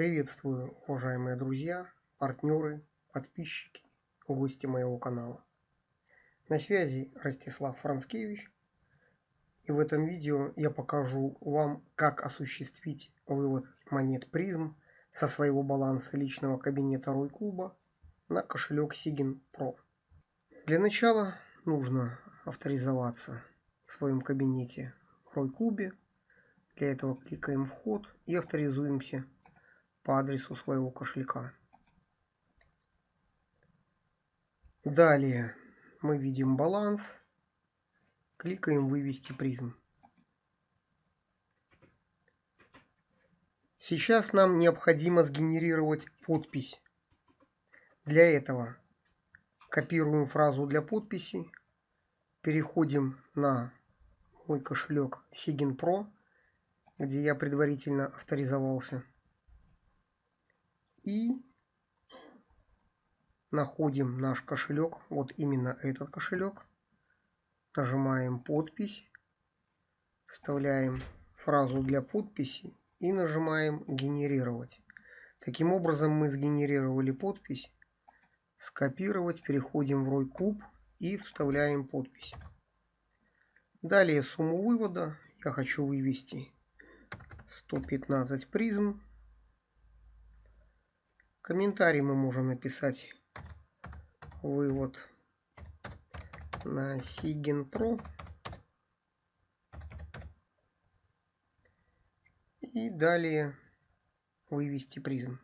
Приветствую, уважаемые друзья, партнеры, подписчики, гости моего канала. На связи Ростислав Францкевич. И в этом видео я покажу вам, как осуществить вывод монет призм со своего баланса личного кабинета Рой Клуба на кошелек Sigin Pro. Для начала нужно авторизоваться в своем кабинете Рой Клубе для этого кликаем «Вход» и авторизуемся по адресу своего кошелька. Далее мы видим баланс. Кликаем «Вывести призм». Сейчас нам необходимо сгенерировать подпись. Для этого копируем фразу для подписи, переходим на мой кошелек Sigin Pro где я предварительно авторизовался. И находим наш кошелек, вот именно этот кошелек. Нажимаем подпись, вставляем фразу для подписи и нажимаем генерировать. Таким образом мы сгенерировали подпись. Скопировать, переходим в Рой и вставляем подпись. Далее сумму вывода я хочу вывести 115 призм. Комментарий мы можем написать вывод на Sigin Pro. И далее вывести призм.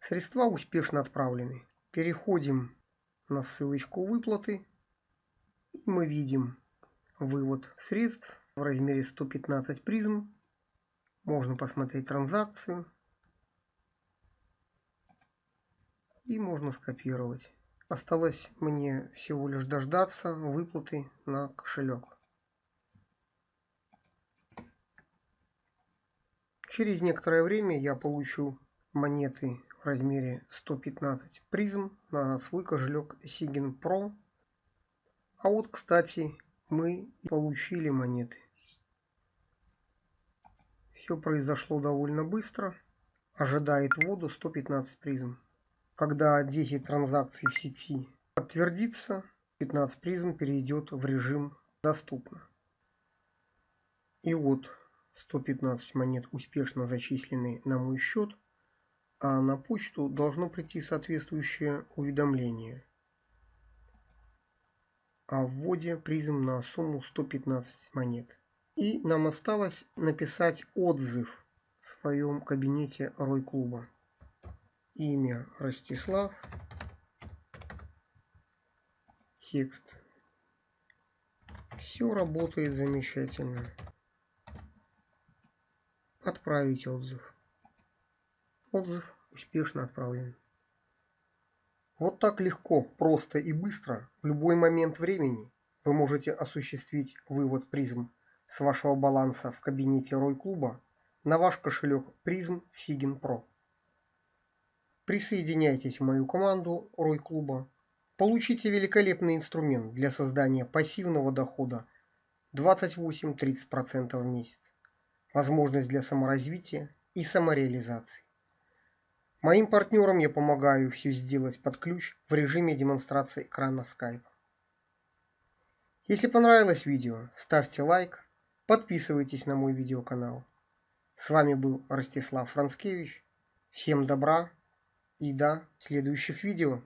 Средства успешно отправлены. Переходим на ссылочку выплаты. И мы видим вывод средств в размере 115 призм. Можно посмотреть транзакцию. И можно скопировать. Осталось мне всего лишь дождаться выплаты на кошелек. Через некоторое время я получу монеты в размере 115 призм на свой кошелек Sigin Pro. А вот, кстати, мы получили монеты. Все произошло довольно быстро. Ожидает воду 115 призм. Когда 10 транзакций в сети подтвердится, 15 призм перейдет в режим «Доступно». И вот 115 монет успешно зачислены на мой счет, а на почту должно прийти соответствующее уведомление о вводе призм на сумму 115 монет. И нам осталось написать отзыв в своем кабинете Рой Клуба. Имя Ростислав. Текст. Все работает замечательно. Отправить отзыв. Отзыв успешно отправлен. Вот так легко, просто и быстро в любой момент времени вы можете осуществить вывод призм с вашего баланса в кабинете Рой Клуба на ваш кошелек призм в Pro. Присоединяйтесь в мою команду Рой Клуба. Получите великолепный инструмент для создания пассивного дохода 28-30% в месяц. Возможность для саморазвития и самореализации. Моим партнерам я помогаю все сделать под ключ в режиме демонстрации экрана Skype. Если понравилось видео, ставьте лайк, Подписывайтесь на мой видеоканал. С вами был Ростислав Францкевич. Всем добра и до следующих видео.